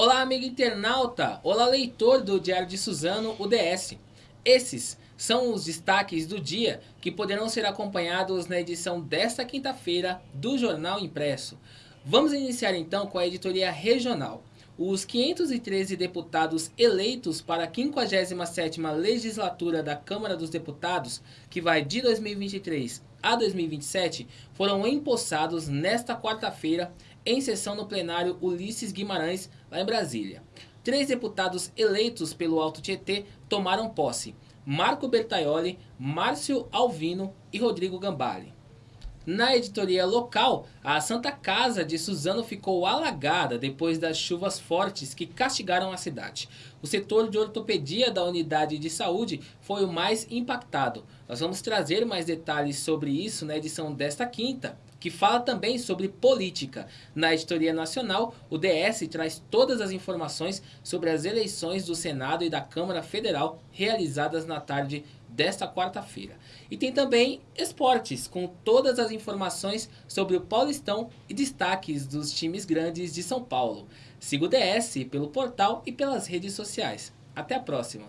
Olá amigo internauta, olá leitor do Diário de Suzano, UDS. Esses são os destaques do dia que poderão ser acompanhados na edição desta quinta-feira do Jornal Impresso. Vamos iniciar então com a editoria regional. Os 513 deputados eleitos para a 57ª legislatura da Câmara dos Deputados, que vai de 2023 a 2027, foram empossados nesta quarta-feira em sessão no plenário Ulisses Guimarães, lá em Brasília. Três deputados eleitos pelo Alto Tietê tomaram posse. Marco Bertaioli, Márcio Alvino e Rodrigo Gambale. Na editoria local, a Santa Casa de Suzano ficou alagada depois das chuvas fortes que castigaram a cidade. O setor de ortopedia da unidade de saúde foi o mais impactado. Nós vamos trazer mais detalhes sobre isso na edição desta quinta, que fala também sobre política. Na editoria nacional, o DS traz todas as informações sobre as eleições do Senado e da Câmara Federal realizadas na tarde desta quarta-feira. E tem também esportes, com todas as informações sobre o Paulistão e destaques dos times grandes de São Paulo. Siga o DS pelo portal e pelas redes sociais. Até a próxima!